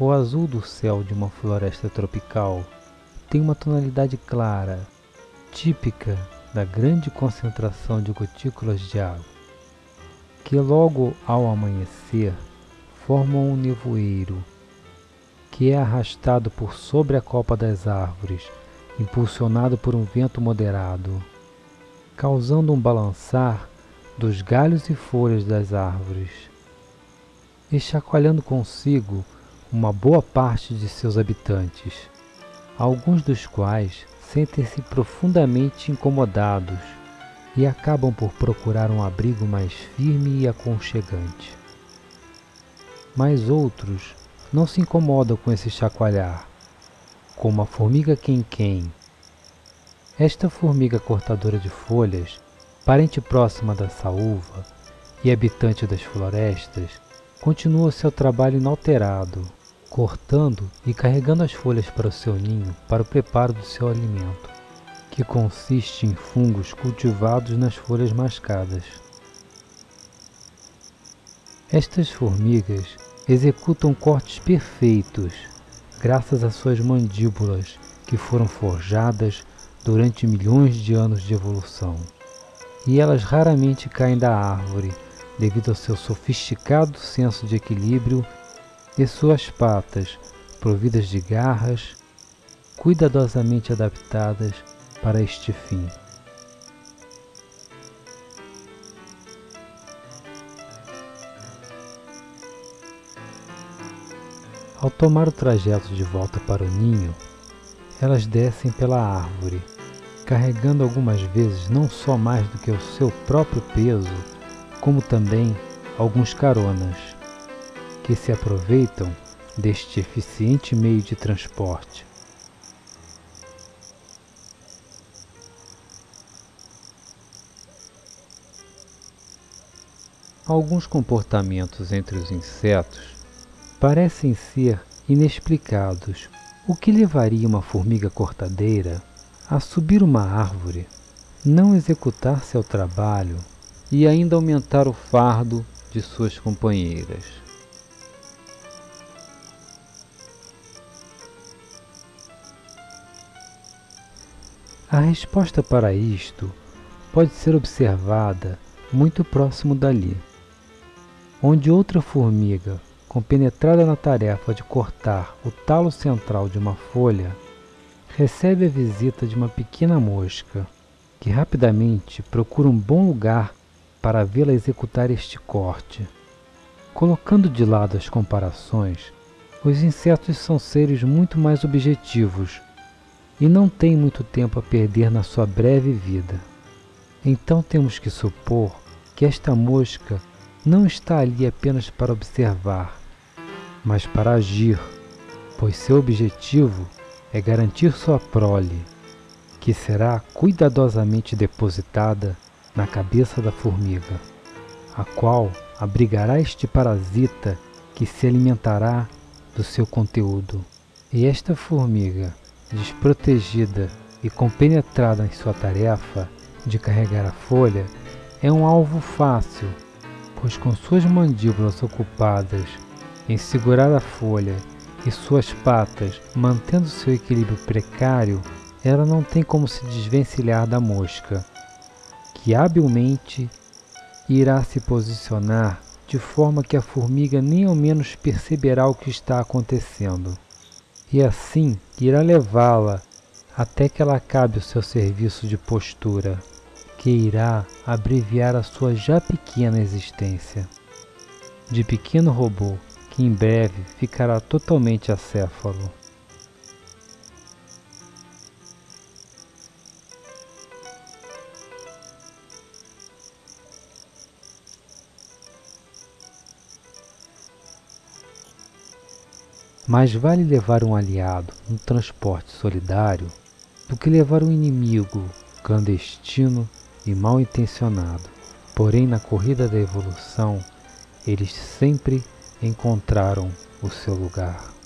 O azul do céu de uma floresta tropical tem uma tonalidade clara, típica da grande concentração de gotículas de água, que logo ao amanhecer formam um nevoeiro que é arrastado por sobre a copa das árvores, impulsionado por um vento moderado, causando um balançar dos galhos e folhas das árvores, e chacoalhando consigo uma boa parte de seus habitantes, alguns dos quais sentem-se profundamente incomodados e acabam por procurar um abrigo mais firme e aconchegante. Mas outros não se incomodam com esse chacoalhar, como a formiga quem-quem. Esta formiga cortadora de folhas, parente próxima da saúva e habitante das florestas, continua seu trabalho inalterado, cortando e carregando as folhas para o seu ninho para o preparo do seu alimento, que consiste em fungos cultivados nas folhas mascadas. Estas formigas executam cortes perfeitos graças às suas mandíbulas que foram forjadas durante milhões de anos de evolução. E elas raramente caem da árvore devido ao seu sofisticado senso de equilíbrio e suas patas, providas de garras, cuidadosamente adaptadas para este fim. Ao tomar o trajeto de volta para o ninho, elas descem pela árvore, carregando algumas vezes não só mais do que o seu próprio peso, como também alguns caronas que se aproveitam deste eficiente meio de transporte. Alguns comportamentos entre os insetos parecem ser inexplicados. O que levaria uma formiga cortadeira a subir uma árvore, não executar seu trabalho e ainda aumentar o fardo de suas companheiras? A resposta para isto pode ser observada muito próximo dali, onde outra formiga, compenetrada na tarefa de cortar o talo central de uma folha, recebe a visita de uma pequena mosca, que rapidamente procura um bom lugar para vê-la executar este corte. Colocando de lado as comparações, os insetos são seres muito mais objetivos e não tem muito tempo a perder na sua breve vida. Então temos que supor que esta mosca não está ali apenas para observar, mas para agir, pois seu objetivo é garantir sua prole, que será cuidadosamente depositada na cabeça da formiga, a qual abrigará este parasita que se alimentará do seu conteúdo. E esta formiga desprotegida e compenetrada em sua tarefa de carregar a folha, é um alvo fácil, pois com suas mandíbulas ocupadas em segurar a folha e suas patas mantendo seu equilíbrio precário, ela não tem como se desvencilhar da mosca, que habilmente irá se posicionar de forma que a formiga nem ao menos perceberá o que está acontecendo e assim irá levá-la até que ela acabe o seu serviço de postura, que irá abreviar a sua já pequena existência. De pequeno robô que em breve ficará totalmente acéfalo. Mais vale levar um aliado no transporte solidário do que levar um inimigo clandestino e mal intencionado. Porém, na corrida da evolução, eles sempre encontraram o seu lugar.